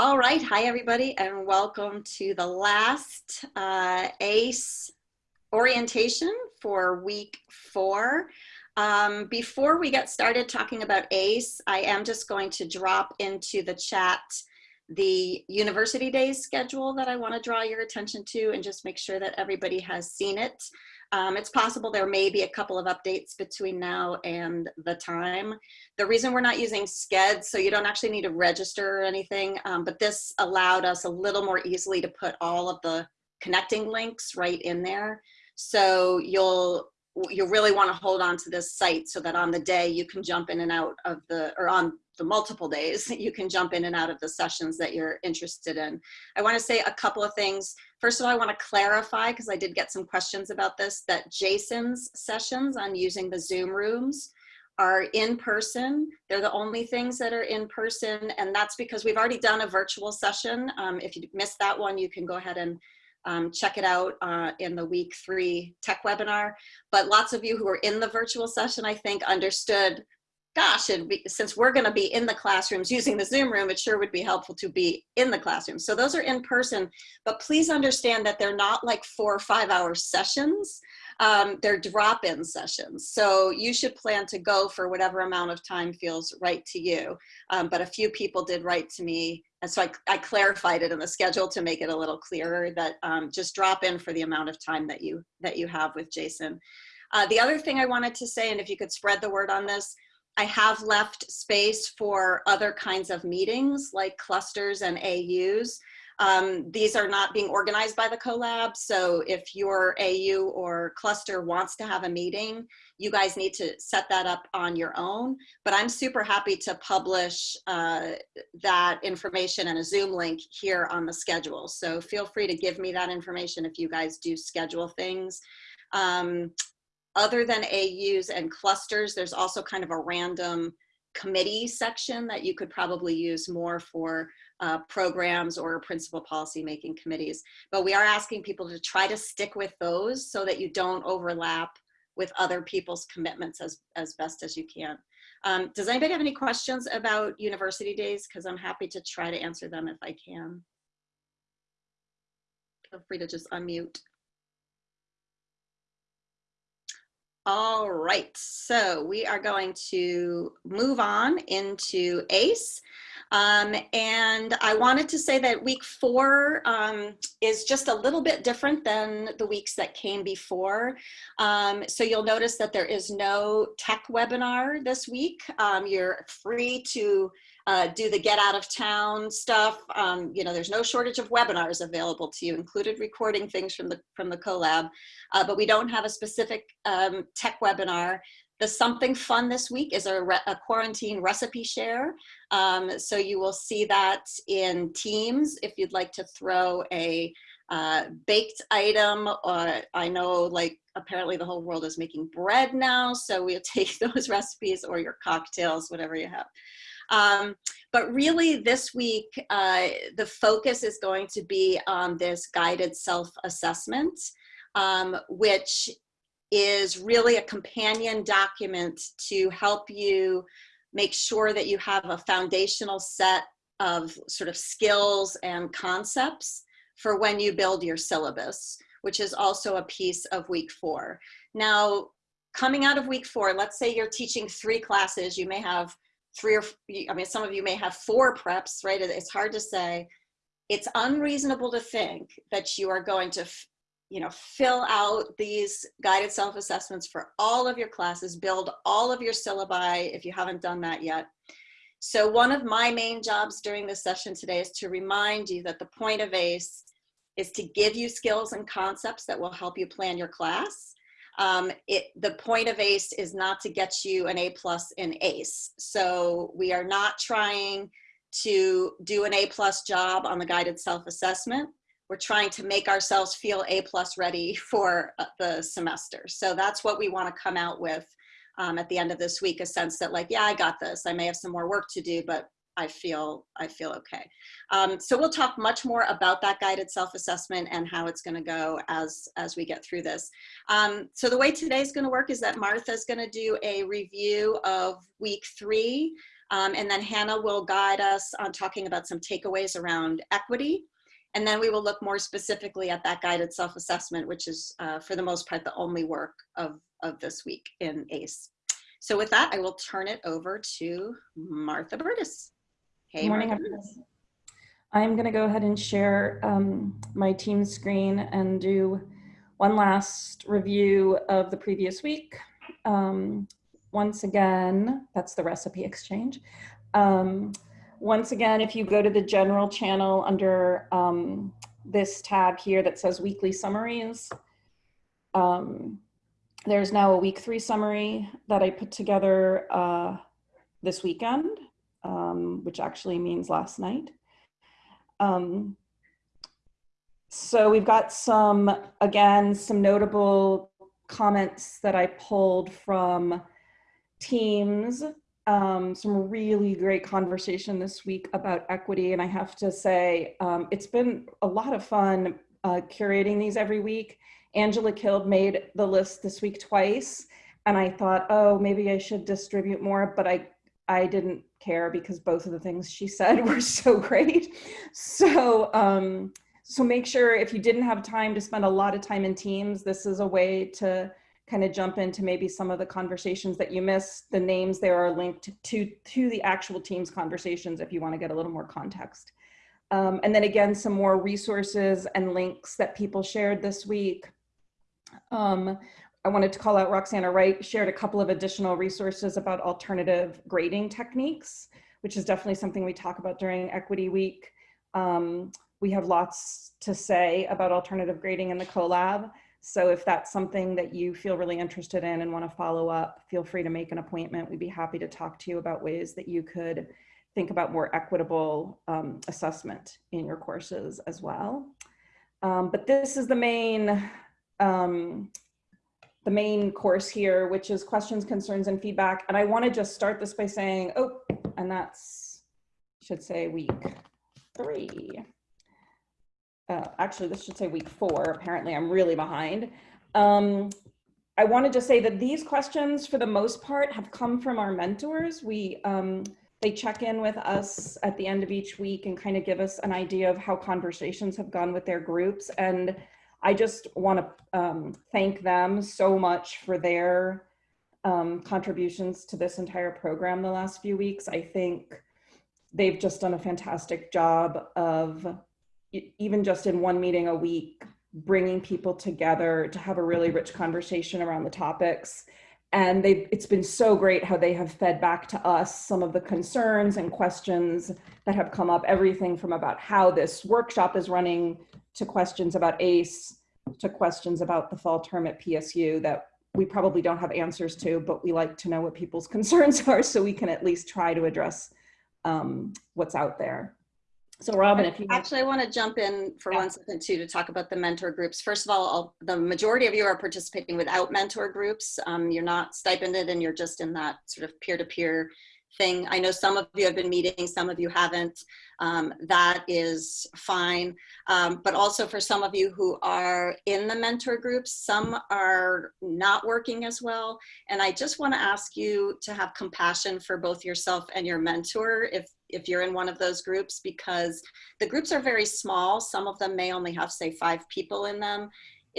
All right, hi everybody, and welcome to the last uh, ACE orientation for week four. Um, before we get started talking about ACE, I am just going to drop into the chat the University Days schedule that I want to draw your attention to and just make sure that everybody has seen it. Um, it's possible there may be a couple of updates between now and the time. The reason we're not using Sched, so you don't actually need to register or anything, um, but this allowed us a little more easily to put all of the connecting links right in there. So you'll you really want to hold on to this site so that on the day you can jump in and out of the, or on the multiple days, you can jump in and out of the sessions that you're interested in. I want to say a couple of things. First of all, I want to clarify, because I did get some questions about this, that Jason's sessions on using the Zoom rooms are in person. They're the only things that are in person, and that's because we've already done a virtual session. Um, if you missed that one, you can go ahead and um, check it out uh, in the week three tech webinar. But lots of you who were in the virtual session, I think, understood, gosh, be, since we're gonna be in the classrooms using the Zoom room, it sure would be helpful to be in the classroom. So those are in person, but please understand that they're not like four or five hour sessions um, they're drop-in sessions. So you should plan to go for whatever amount of time feels right to you. Um, but a few people did write to me. And so I, I, clarified it in the schedule to make it a little clearer that um, just drop in for the amount of time that you, that you have with Jason. Uh, the other thing I wanted to say, and if you could spread the word on this, I have left space for other kinds of meetings like clusters and AUs. Um, these are not being organized by the CoLab, so if your AU or cluster wants to have a meeting, you guys need to set that up on your own. But I'm super happy to publish uh, that information and a Zoom link here on the schedule. So feel free to give me that information if you guys do schedule things. Um, other than AUs and clusters, there's also kind of a random committee section that you could probably use more for uh, programs or principal policy making committees. But we are asking people to try to stick with those so that you don't overlap with other people's commitments as, as best as you can. Um, does anybody have any questions about university days? Because I'm happy to try to answer them if I can. Feel free to just unmute. All right, so we are going to move on into ACE. Um, and I wanted to say that week four um, is just a little bit different than the weeks that came before. Um, so you'll notice that there is no tech webinar this week. Um, you're free to uh, do the get out of town stuff. Um, you know, there's no shortage of webinars available to you, included recording things from the from the CoLab, uh, but we don't have a specific um, tech webinar. The something fun this week is a, a quarantine recipe share. Um, so you will see that in Teams if you'd like to throw a uh, baked item. Uh, I know like apparently the whole world is making bread now. So we'll take those recipes or your cocktails, whatever you have. Um, but really this week, uh, the focus is going to be on this guided self-assessment, um, which is really a companion document to help you make sure that you have a foundational set of sort of skills and concepts for when you build your syllabus, which is also a piece of week four. Now, coming out of week four, let's say you're teaching three classes, you may have three or, I mean, some of you may have four preps, right? It's hard to say. It's unreasonable to think that you are going to you know, fill out these guided self-assessments for all of your classes, build all of your syllabi if you haven't done that yet. So one of my main jobs during this session today is to remind you that the point of ACE is to give you skills and concepts that will help you plan your class. Um, it, the point of ACE is not to get you an A plus in ACE. So we are not trying to do an A plus job on the guided self-assessment we're trying to make ourselves feel A plus ready for uh, the semester. So that's what we want to come out with um, at the end of this week, a sense that like, yeah, I got this. I may have some more work to do, but I feel, I feel okay. Um, so we'll talk much more about that guided self-assessment and how it's gonna go as, as we get through this. Um, so the way today's gonna work is that Martha is gonna do a review of week three Um, and then Hannah will guide us on talking about some takeaways around equity. And then we will look more specifically at that guided self-assessment, which is uh, for the most part the only work of, of this week in ACE. So with that, I will turn it over to Martha Burtis. Hey, Good morning, everyone. I'm going to go ahead and share um, my team screen and do one last review of the previous week. Um, once again, that's the recipe exchange. Um, once again, if you go to the general channel under um, this tab here that says weekly summaries, um, there's now a week three summary that I put together uh, this weekend, um, which actually means last night. Um, so we've got some, again, some notable comments that I pulled from teams um, some really great conversation this week about equity. And I have to say, um, it's been a lot of fun uh, curating these every week. Angela Kild made the list this week twice. And I thought, oh, maybe I should distribute more, but I, I didn't care because both of the things she said were so great. So, um, so make sure if you didn't have time to spend a lot of time in teams, this is a way to kind of jump into maybe some of the conversations that you missed. The names there are linked to, to the actual team's conversations if you want to get a little more context. Um, and then again, some more resources and links that people shared this week. Um, I wanted to call out Roxana Wright shared a couple of additional resources about alternative grading techniques, which is definitely something we talk about during Equity Week. Um, we have lots to say about alternative grading in the CoLab. So if that's something that you feel really interested in and want to follow up, feel free to make an appointment. We'd be happy to talk to you about ways that you could think about more equitable um, assessment in your courses as well. Um, but this is the main, um, the main course here, which is questions, concerns, and feedback. And I want to just start this by saying, oh, and that's, should say week three uh, actually this should say week four, apparently I'm really behind. Um, I want to just say that these questions for the most part have come from our mentors. We, um, they check in with us at the end of each week and kind of give us an idea of how conversations have gone with their groups. And I just want to um, thank them so much for their um, contributions to this entire program the last few weeks. I think they've just done a fantastic job of even just in one meeting a week, bringing people together to have a really rich conversation around the topics. And it's been so great how they have fed back to us some of the concerns and questions that have come up, everything from about how this workshop is running to questions about ACE, to questions about the fall term at PSU that we probably don't have answers to, but we like to know what people's concerns are so we can at least try to address um, what's out there. So Robin, if you actually want to jump in for yeah. one second too to talk about the mentor groups. First of all, the majority of you are participating without mentor groups. Um, you're not stipended and you're just in that sort of peer-to-peer -peer thing. I know some of you have been meeting, some of you haven't. Um, that is fine. Um, but also for some of you who are in the mentor groups, some are not working as well. And I just want to ask you to have compassion for both yourself and your mentor if if you're in one of those groups because the groups are very small. Some of them may only have say five people in them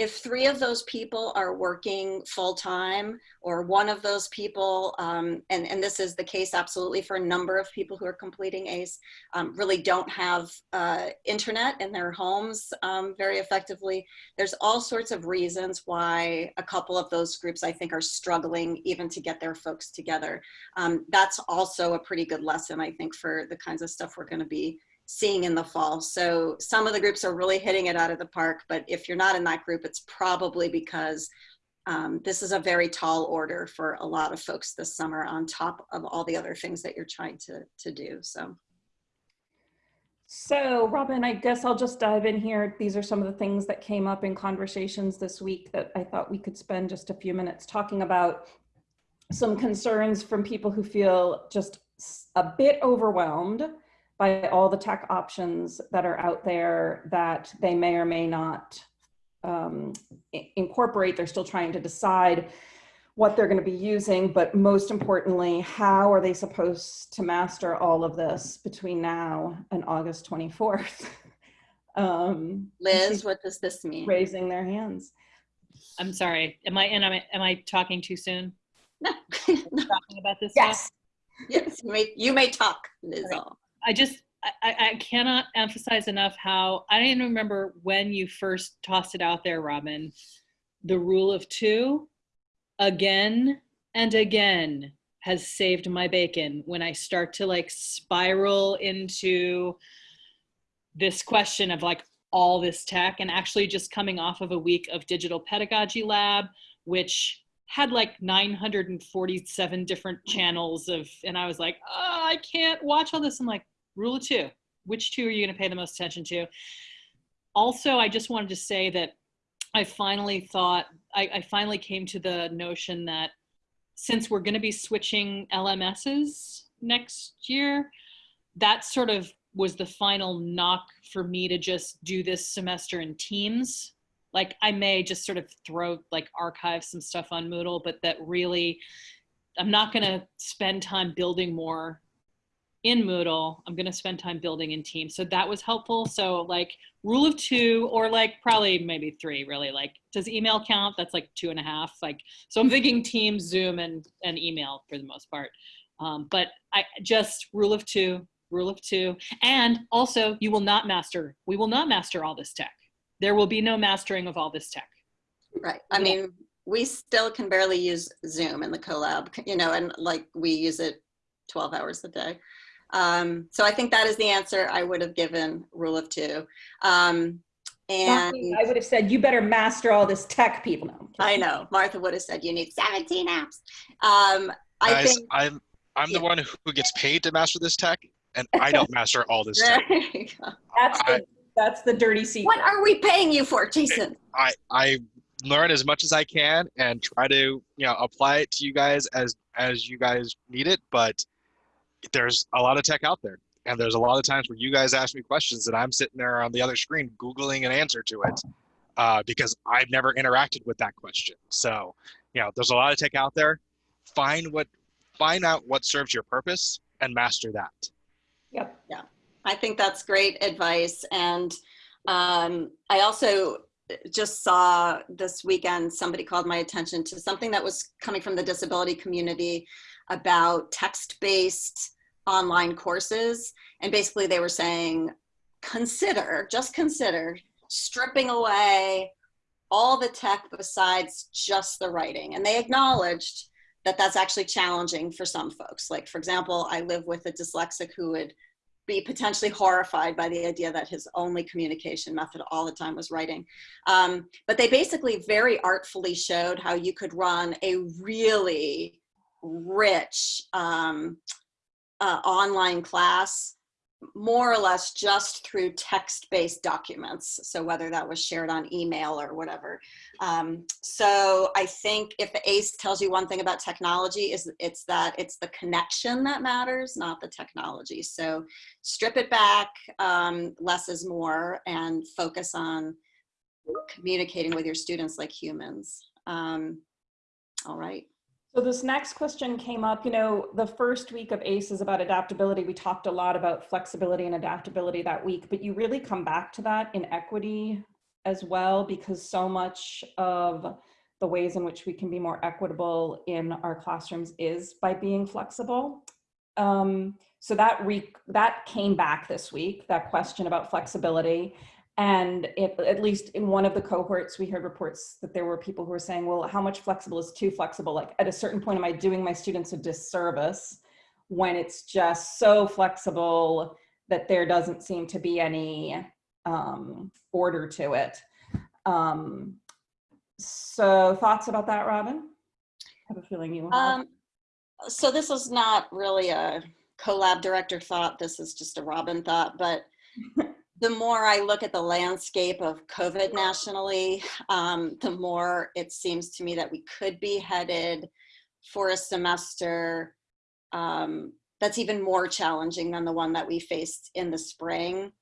if three of those people are working full time or one of those people, um, and, and this is the case absolutely for a number of people who are completing ACE, um, really don't have uh, internet in their homes um, very effectively, there's all sorts of reasons why a couple of those groups I think are struggling even to get their folks together. Um, that's also a pretty good lesson I think for the kinds of stuff we're gonna be seeing in the fall. So some of the groups are really hitting it out of the park, but if you're not in that group, it's probably because um, this is a very tall order for a lot of folks this summer on top of all the other things that you're trying to, to do, so. So Robin, I guess I'll just dive in here. These are some of the things that came up in conversations this week that I thought we could spend just a few minutes talking about. Some concerns from people who feel just a bit overwhelmed by all the tech options that are out there that they may or may not um, incorporate. They're still trying to decide what they're going to be using, but most importantly, how are they supposed to master all of this between now and August 24th? um, Liz, what does this mean? raising their hands. I'm sorry. Am I and am I, am I talking too soon? No. Talking about this stuff? Yes. yes, you may, you may talk, Liz. Right. I just I, I cannot emphasize enough how I don't remember when you first tossed it out there, Robin. The rule of two, again and again, has saved my bacon when I start to like spiral into this question of like all this tech and actually just coming off of a week of digital pedagogy lab, which had like 947 different channels of, and I was like, oh, I can't watch all this. I'm like, rule of two, which two are you going to pay the most attention to? Also, I just wanted to say that I finally thought, I, I finally came to the notion that since we're going to be switching LMSs next year, that sort of was the final knock for me to just do this semester in teams. Like I may just sort of throw like archive some stuff on Moodle, but that really, I'm not going to spend time building more in Moodle. I'm going to spend time building in Teams. So that was helpful. So like rule of two or like probably maybe three really like, does email count? That's like two and a half. Like, so I'm thinking Teams, Zoom and, and email for the most part. Um, but I just rule of two, rule of two. And also you will not master, we will not master all this tech. There will be no mastering of all this tech. Right. I Yeah. mean, we still can barely use Zoom in the collab, you know, and like we use it 12 hours a day. Um, so I think that is the answer I would have given rule of two. Um, and I would have said, you better master all this tech people. No, I'm I kidding. know Martha would have said you need 17 apps. Um, I Guys, think I'm I'm the one who gets paid to master this tech, and I don't master all this tech. there you go. That's I- the, that's the dirty secret. what are we paying you for, Jason? I I learn as much as I can and try to you know apply it to you guys as as you guys need it. But there's a lot of tech out there, and there's a lot of times where you guys ask me questions and I'm sitting there on the other screen googling an answer to it uh, because I've never interacted with that question. So you know, there's a lot of tech out there. Find what find out what serves your purpose and master that. Yep. I think that's great advice. And um, I also just saw this weekend somebody called my attention to something that was coming from the disability community about text-based online courses. And basically they were saying, consider, just consider stripping away all the tech besides just the writing. And they acknowledged that that's actually challenging for some folks. Like, for example, I live with a dyslexic who would be potentially horrified by the idea that his only communication method all the time was writing. Um, but they basically very artfully showed how you could run a really rich um, uh, online class more or less just through text-based documents. So whether that was shared on email or whatever. Um, so I think if the ACE tells you one thing about technology is it's that it's the connection that matters, not the technology. So strip it back, um, less is more, and focus on communicating with your students like humans. Um, all right. So this next question came up, you know, the first week of ACE is about adaptability. We talked a lot about flexibility and adaptability that week, but you really come back to that in equity as well, because so much of the ways in which we can be more equitable in our classrooms is by being flexible. Um, so that that came back this week, that question about flexibility. And it, at least in one of the cohorts, we heard reports that there were people who were saying, well, how much flexible is too flexible? Like at a certain point, am I doing my students a disservice when it's just so flexible that there doesn't seem to be any um, order to it? Um, so thoughts about that, Robin? I have a feeling you. Um, so this is not really a collab director thought. This is just a Robin thought, but the more I look at the landscape of COVID nationally, um, the more it seems to me that we could be headed for a semester um, that's even more challenging than the one that we faced in the spring.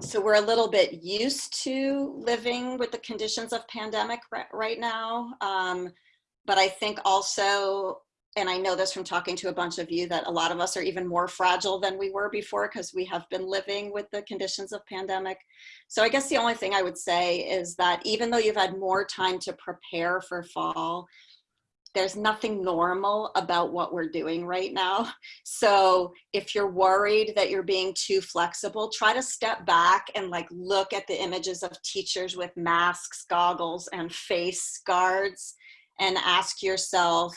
So we're a little bit used to living with the conditions of pandemic right now. Um, but I think also, and I know this from talking to a bunch of you, that a lot of us are even more fragile than we were before because we have been living with the conditions of pandemic. So I guess the only thing I would say is that even though you've had more time to prepare for fall, there's nothing normal about what we're doing right now. So if you're worried that you're being too flexible, try to step back and like look at the images of teachers with masks, goggles, and face guards and ask yourself,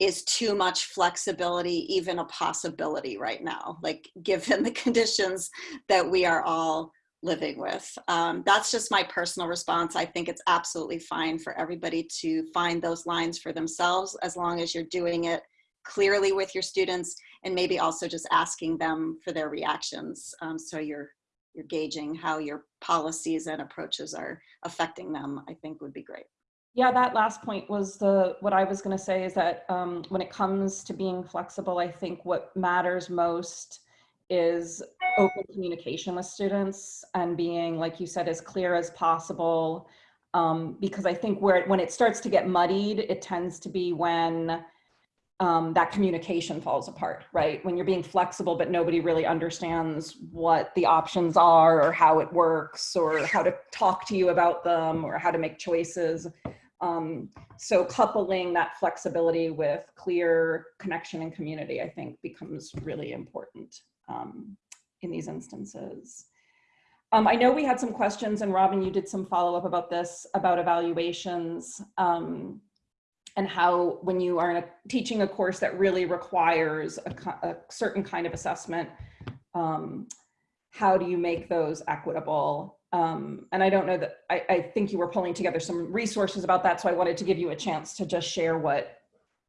is too much flexibility even a possibility right now? Like given the conditions that we are all living with. Um, that's just my personal response. I think it's absolutely fine for everybody to find those lines for themselves as long as you're doing it clearly with your students and maybe also just asking them for their reactions. Um, so you're, you're gauging how your policies and approaches are affecting them, I think would be great. Yeah, that last point was the what I was going to say is that um, when it comes to being flexible, I think what matters most is open communication with students and being, like you said, as clear as possible. Um, because I think where when it starts to get muddied, it tends to be when um, that communication falls apart, right? When you're being flexible, but nobody really understands what the options are or how it works or how to talk to you about them or how to make choices. Um, so coupling that flexibility with clear connection and community, I think becomes really important um, in these instances. Um, I know we had some questions and Robin, you did some follow up about this, about evaluations um, and how when you are a, teaching a course that really requires a, a certain kind of assessment, um, how do you make those equitable? Um, and I don't know that, I, I think you were pulling together some resources about that, so I wanted to give you a chance to just share what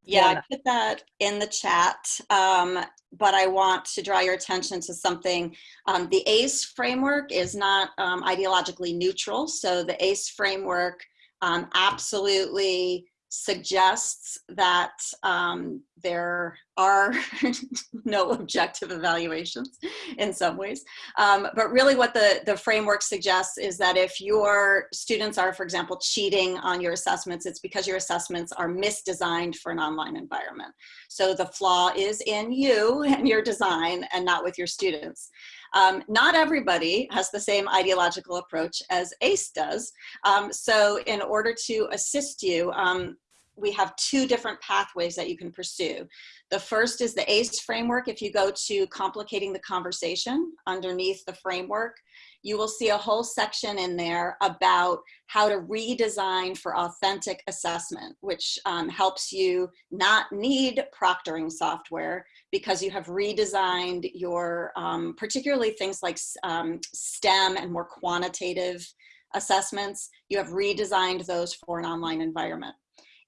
yeah, I put that in the chat, um, but I want to draw your attention to something. Um, the ACE framework is not um, ideologically neutral, so the ACE framework um, absolutely suggests that um, there are no objective evaluations in some ways. Um, but really what the, the framework suggests is that if your students are, for example, cheating on your assessments, it's because your assessments are misdesigned for an online environment. So the flaw is in you and your design and not with your students. Um, not everybody has the same ideological approach as ACE does. Um, so in order to assist you, um, we have two different pathways that you can pursue. The first is the ACE framework. If you go to complicating the conversation underneath the framework, you will see a whole section in there about how to redesign for authentic assessment, which um, helps you not need proctoring software because you have redesigned your, um, particularly things like um, STEM and more quantitative assessments, you have redesigned those for an online environment.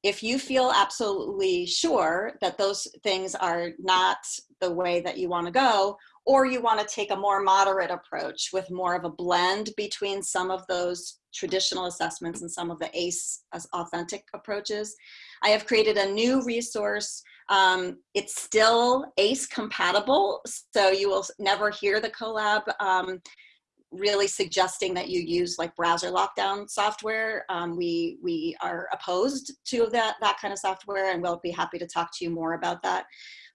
If you feel absolutely sure that those things are not the way that you want to go, or you want to take a more moderate approach with more of a blend between some of those traditional assessments and some of the ACE authentic approaches. I have created a new resource. Um, it's still ACE compatible, so you will never hear the Colab um, really suggesting that you use like browser lockdown software. Um, we, we are opposed to that, that kind of software and we'll be happy to talk to you more about that.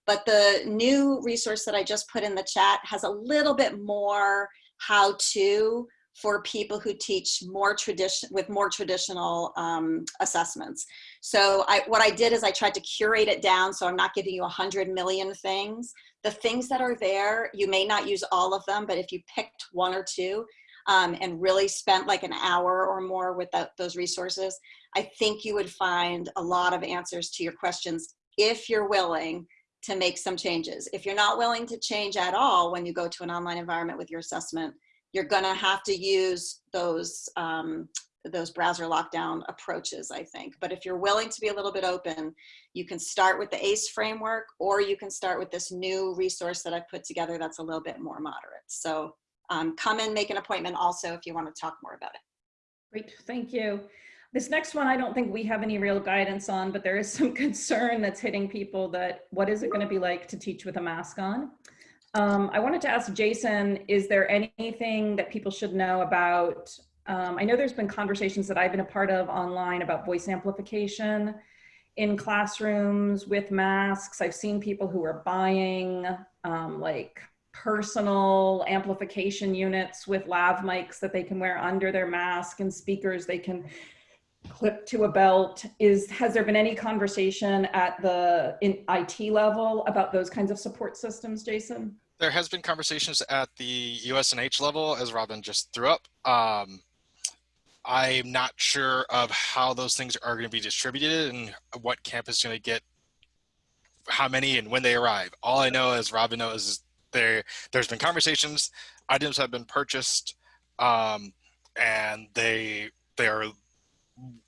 But the new resource that I just put in the chat has a little bit more how to for people who teach more tradition with more traditional um, assessments. So I, what I did is I tried to curate it down so I'm not giving you a hundred million things. The things that are there, you may not use all of them, but if you picked one or two um, and really spent like an hour or more with that, those resources, I think you would find a lot of answers to your questions if you're willing to make some changes. If you're not willing to change at all when you go to an online environment with your assessment, you're gonna have to use those um, those browser lockdown approaches, I think. But if you're willing to be a little bit open, you can start with the ACE framework or you can start with this new resource that I've put together that's a little bit more moderate. So um, come and make an appointment also if you want to talk more about it. Great, thank you. This next one, I don't think we have any real guidance on, but there is some concern that's hitting people that what is it going to be like to teach with a mask on? Um, I wanted to ask Jason, is there anything that people should know about, um, I know there's been conversations that I've been a part of online about voice amplification in classrooms with masks. I've seen people who are buying um, like personal amplification units with lav mics that they can wear under their mask and speakers they can clip to a belt is has there been any conversation at the in IT level about those kinds of support systems Jason there has been conversations at the USNH level as Robin just threw up. Um, I'm not sure of how those things are going to be distributed and what campus is going to get how many and when they arrive. All I know as Robin knows is there there's been conversations. Items have been purchased um, and they they are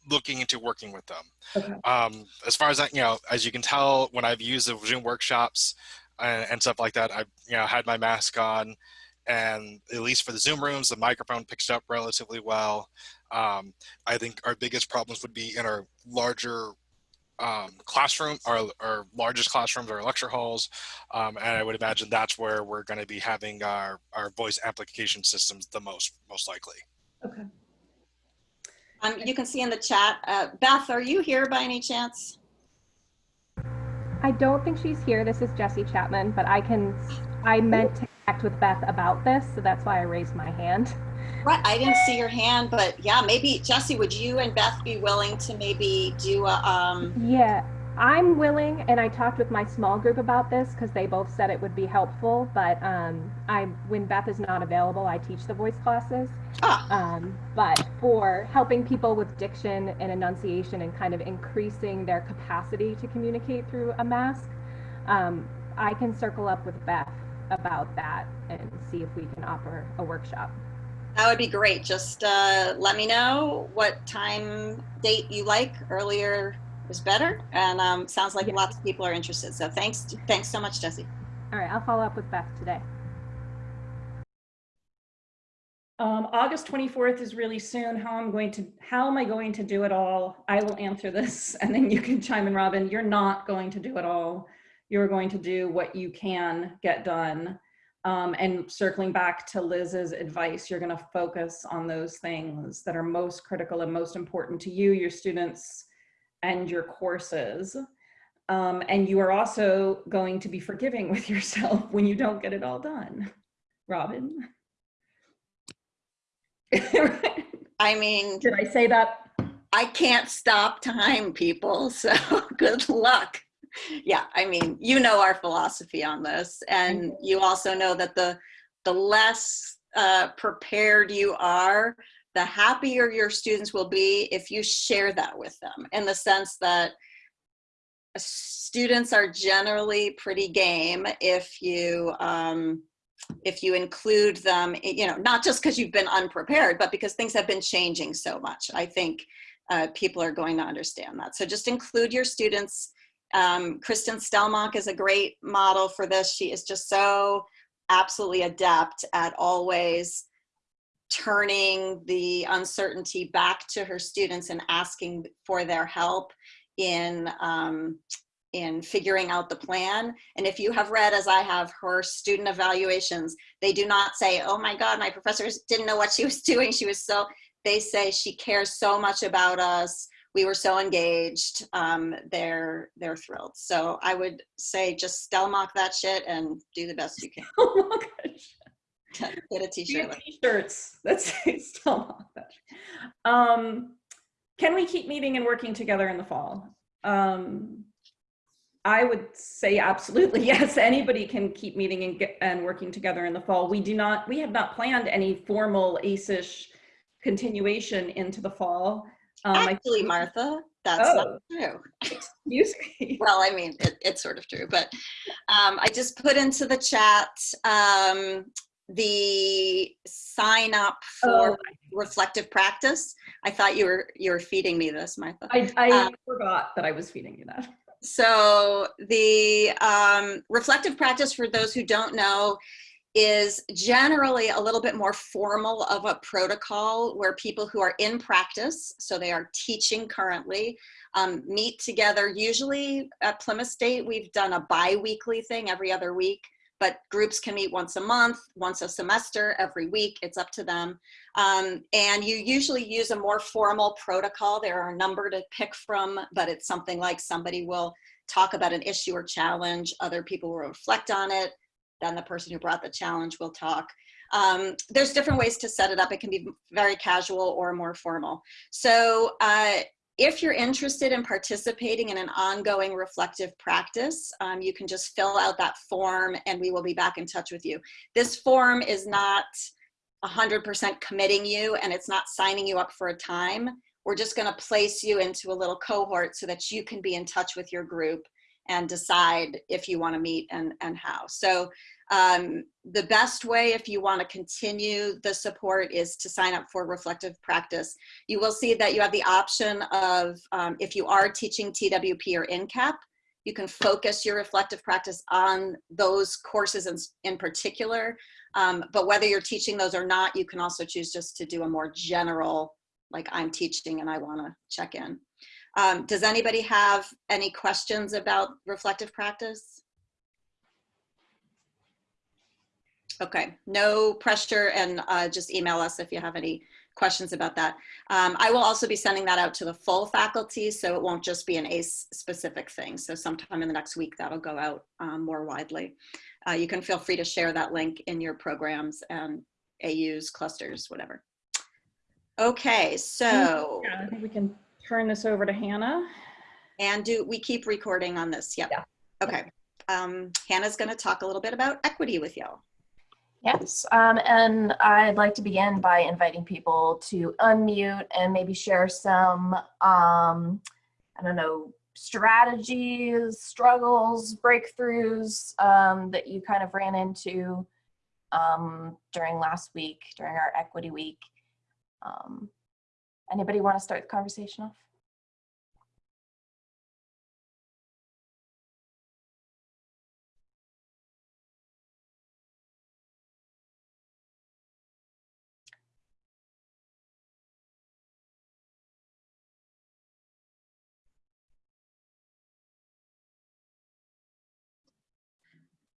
looking into working with them. Okay. um, as far as that you know as you can tell when i've used the zoom workshops and, and, stuff like that i've you know had my mask on and at least for the zoom rooms the microphone picks up relatively well um, i think our biggest problems would be in our larger um, classroom, our, our largest classrooms, our lecture halls, um, and I would imagine that's where we're going to be having our, our voice amplification systems the most, most likely. Okay. Um, you can see in the chat, uh, Beth, are you here by any chance? I don't think she's here. This is Jessie Chapman, but I can, I meant to connect with Beth about this, so that's why I raised my hand. Right, I didn't see your hand, but yeah, maybe Jessie, would you and Beth be willing to maybe do a? Um... Yeah, I'm willing, and I talked with my small group about this because they both said it would be helpful. But um, I, when Beth is not available, I teach the voice classes. Ah. Um, but for helping people with diction and enunciation and kind of increasing their capacity to communicate through a mask, um, I can circle up with Beth about that and see if we can offer a workshop. That would be great. Just uh, let me know what time date you like. Earlier is better, and um, sounds like yeah. lots of people are interested. So thanks, thanks so much, Jessie. All right, I'll follow up with Beth today. Um, August 24th is really soon. How I'm going to, how am I going to do it all? I will answer this, and then you can chime in, Robin. You're not going to do it all. You're going to do what you can get done. Um, and circling back to Liz's advice, you're going to focus on those things that are most critical and most important to you, your students, and your courses. Um, and you are also going to be forgiving with yourself when you don't get it all done. Robin? I mean, did I say that? I can't stop time, people. So good luck yeah, I mean, you know our philosophy on this, and you also know that the the less uh, prepared you are, the happier your students will be if you share that with them. In the sense that students are generally pretty game if you um, if you include them, you know, not just because you've been unprepared, but because things have been changing so much. I think uh, people are going to understand that. So just include your students um, Kristen Stelmach is a great model for this. She is just so absolutely adept at always turning the uncertainty back to her students and asking for their help in um, in figuring out the plan. And if you have read, as I have, her student evaluations, they do not say, oh my God, my professors didn't know what she was doing. She was so, they say she cares so much about us we were so engaged. Um, they're they're thrilled. So I would say just Stelmach that shit and do the best you can. Get a t-shirt. T-shirts that say Stelmach. Um, can we keep meeting and working together in the fall? Um, I would say absolutely yes. Anybody can keep meeting and get, and working together in the fall. We do not. We have not planned any formal ACEish continuation into the fall. Um, Actually, Martha, that's oh, not true. Excuse me. well, I mean, it, it's sort of true, but um, I just put into the chat um, the sign up for oh. reflective practice. I thought you were you were feeding me this, Martha. I, I um, forgot that I was feeding you that. So the um, reflective practice, for those who don't know, is generally a little bit more formal of a protocol where people who are in practice, so they are teaching currently, um, meet together. Usually at Plymouth State, we've done a bi-weekly thing every other week. But groups can meet once a month, once a semester, every week. It's up to them. Um, and you usually use a more formal protocol. There are a number to pick from, but it's something like somebody will talk about an issue or challenge, other people will reflect on it, then the person who brought the challenge will talk. Um, there's different ways to set it up. It can be very casual or more formal. So uh, if you're interested in participating in an ongoing reflective practice, um, you can just fill out that form and we will be back in touch with you. This form is not 100% committing you and it's not signing you up for a time. We're just gonna place you into a little cohort so that you can be in touch with your group and decide if you wanna meet and, and how. So um, the best way if you want to continue the support is to sign up for reflective practice. You will see that you have the option of um, if you are teaching TWP or NCAP, you can focus your reflective practice on those courses in, in particular. Um, but whether you're teaching those or not, you can also choose just to do a more general, like I'm teaching and I want to check in. Um, does anybody have any questions about reflective practice? Okay, no pressure and uh, just email us if you have any questions about that. Um, I will also be sending that out to the full faculty, so it won't just be an ACE specific thing. So sometime in the next week, that'll go out um, more widely. Uh, you can feel free to share that link in your programs and AUs, clusters, whatever. Okay, so. Yeah, I think we can turn this over to Hannah. And do we keep recording on this? Yep. Yeah. Okay. Um, Hannah's gonna talk a little bit about equity with y'all. Yes, um, and I'd like to begin by inviting people to unmute and maybe share some, um, I don't know, strategies, struggles, breakthroughs um, that you kind of ran into um, during last week, during our equity week. Um, anybody want to start the conversation off?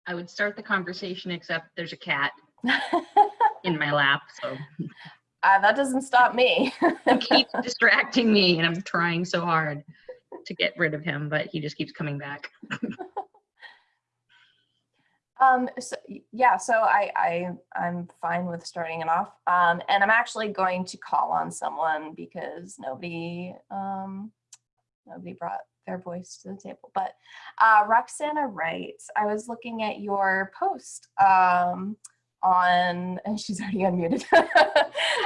I would start the conversation, except there's a cat in my lap, so uh, that doesn't stop me. he keeps distracting me, and I'm trying so hard to get rid of him, but he just keeps coming back. um, so, yeah, so I, I, I'm fine with starting it off. Um, and I'm actually going to call on someone because nobody, um, nobody brought their voice to the table. But uh, Roxana Wright, I was looking at your post um, on, and she's already unmuted.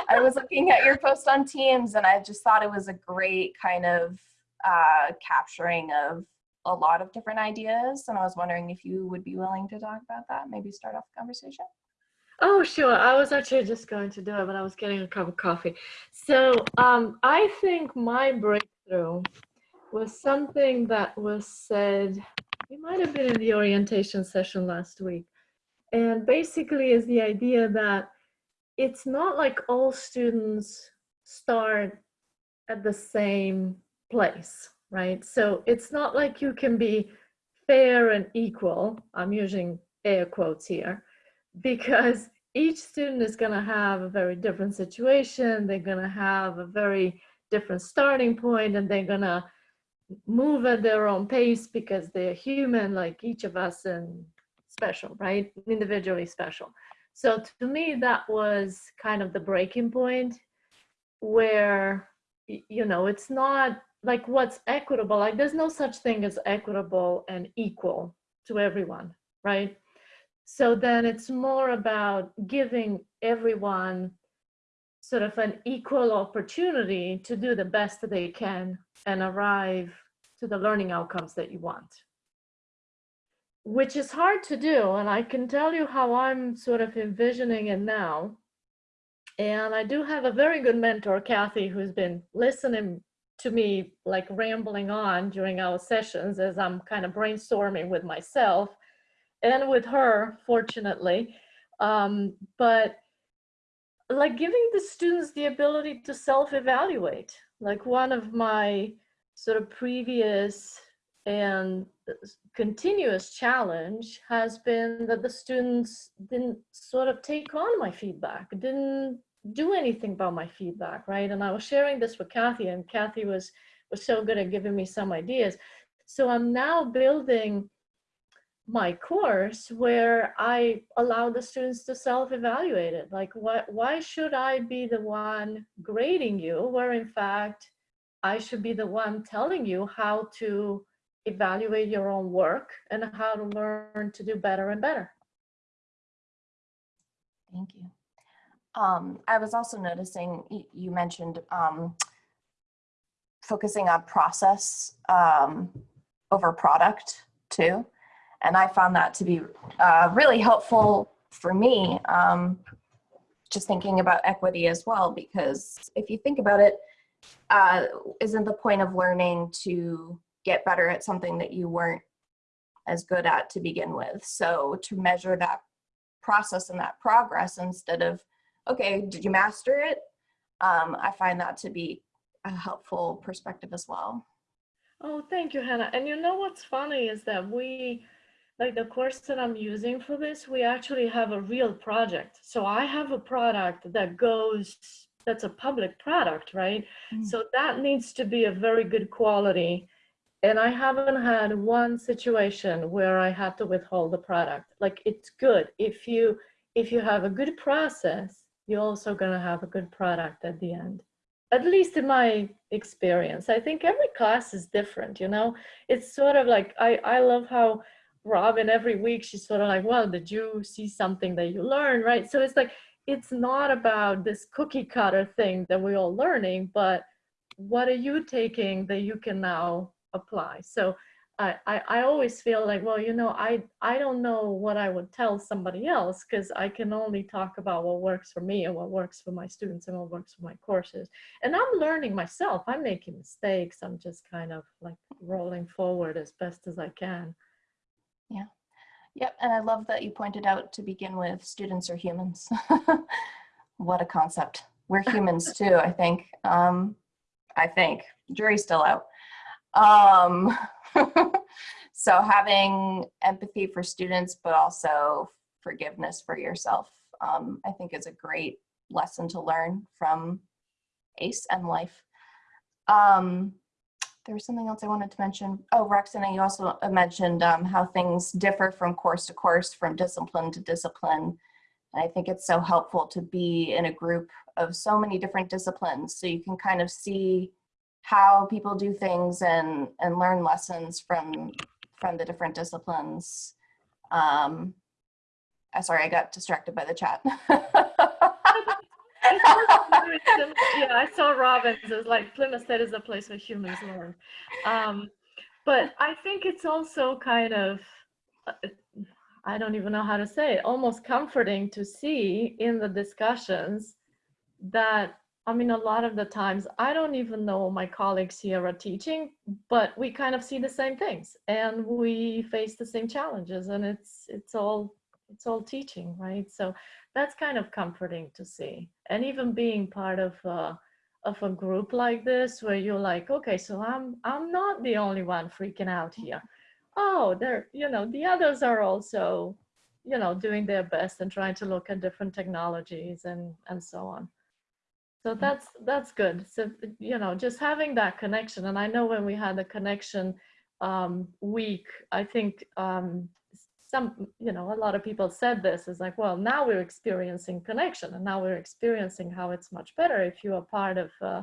I was looking at your post on Teams and I just thought it was a great kind of uh, capturing of a lot of different ideas. And I was wondering if you would be willing to talk about that, maybe start off the conversation. Oh, sure. I was actually just going to do it, but I was getting a cup of coffee. So um, I think my breakthrough was something that was said, it might have been in the orientation session last week. And basically is the idea that it's not like all students start at the same place, right? So it's not like you can be fair and equal. I'm using air quotes here because each student is going to have a very different situation. They're going to have a very different starting point and they're going to move at their own pace because they're human like each of us and special, right? Individually special. So to me, that was kind of the breaking point where, you know, it's not like what's equitable, like there's no such thing as equitable and equal to everyone, right? So then it's more about giving everyone sort of an equal opportunity to do the best that they can and arrive to the learning outcomes that you want which is hard to do and i can tell you how i'm sort of envisioning it now. And i do have a very good mentor kathy who's been listening to me like rambling on during our sessions as i'm kind of brainstorming with myself and with her fortunately. Um, but like giving the students the ability to self-evaluate like one of my sort of previous and continuous challenge has been that the students didn't sort of take on my feedback, didn't do anything about my feedback, right? And I was sharing this with Kathy, and Kathy was was so good at giving me some ideas. So I'm now building my course where I allow the students to self-evaluate it. Like, what, why should I be the one grading you, where in fact I should be the one telling you how to evaluate your own work and how to learn to do better and better. Thank you. Um, I was also noticing you mentioned um, focusing on process um, over product too. And I found that to be uh, really helpful for me, um, just thinking about equity as well, because if you think about it, uh, isn't the point of learning to get better at something that you weren't as good at to begin with? So to measure that process and that progress instead of, okay, did you master it? Um, I find that to be a helpful perspective as well. Oh, thank you, Hannah. And you know what's funny is that we, like the course that I'm using for this, we actually have a real project. So I have a product that goes, that's a public product, right? Mm. So that needs to be a very good quality. And I haven't had one situation where I had to withhold the product. Like it's good. If you if you have a good process, you're also gonna have a good product at the end. At least in my experience. I think every class is different you know? It's sort of like i i love how robin every week she's sort of like well did you see something that you learned? Right? So it's like it's not about this cookie cutter thing that we're all learning but what are you taking that you can now apply so I, I, I always feel like, well, you know, I, I don't know what I would tell somebody else because I can only talk about what works for me and what works for my students and what works for my courses. And I'm learning myself. I'm making mistakes. I'm just kind of like rolling forward as best as I can. Yeah. Yep, and I love that you pointed out to begin with, students are humans. what a concept. We're humans too, I think. Um, I think. Jury's still out. Um, so having empathy for students, but also forgiveness for yourself, um, I think is a great lesson to learn from ACE and life. Um, there was something else I wanted to mention. Oh, Roxana, you also mentioned um, how things differ from course to course, from discipline to discipline. And I think it's so helpful to be in a group of so many different disciplines so you can kind of see how people do things and, and learn lessons from, from the different disciplines. Um, uh, sorry, I got distracted by the chat. yeah, I saw Robin's. It like Plymouth State is a place where humans learn. Um, but I think it's also kind of, uh, I don't even know how to say it, almost comforting to see in the discussions that, I mean, a lot of the times I don't even know my colleagues here are teaching, but we kind of see the same things and we face the same challenges and it's, it's all, it's all teaching, right? So that's kind of comforting to see. And even being part of a, of a group like this, where you're like, okay, so I'm I'm not the only one freaking out here. Oh, they're you know the others are also, you know, doing their best and trying to look at different technologies and and so on. So that's that's good. So you know, just having that connection. And I know when we had the connection um, week, I think um, some, you know, a lot of people said this is like, well, now we're experiencing connection and now we're experiencing how it's much better if you are part of, uh,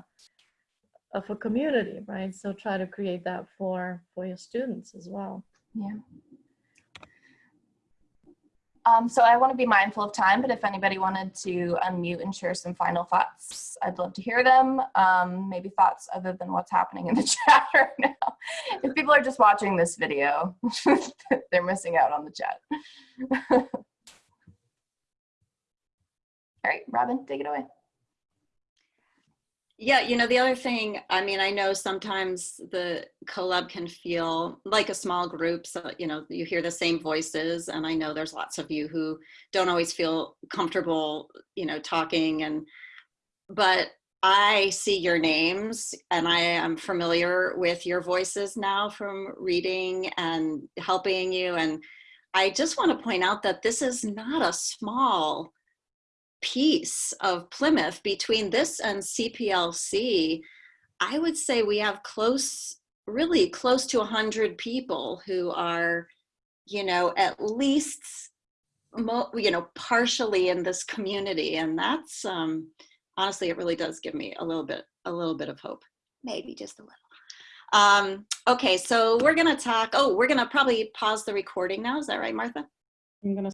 of a community, right? So try to create that for, for your students as well. Yeah. Um, so I want to be mindful of time, but if anybody wanted to unmute and share some final thoughts, I'd love to hear them. Um, maybe thoughts other than what's happening in the chat right now. If people are just watching this video, they're missing out on the chat. All right, Robin, take it away. Yeah, you know, the other thing, I mean, I know sometimes the collab can feel like a small group. So, you know, you hear the same voices. And I know there's lots of you who don't always feel comfortable, you know, talking. And, but I see your names and I am familiar with your voices now from reading and helping you. And I just want to point out that this is not a small piece of Plymouth between this and CPLC. I would say we have close, really close to 100 people who are, you know, at least, mo- you know, partially in this community. And that's, um, honestly, it really does give me a little bit, a little bit of hope, maybe just a little. Um, okay, so we're gonna talk, oh, we're gonna probably pause the recording now. Is that right, Martha? I'm gonna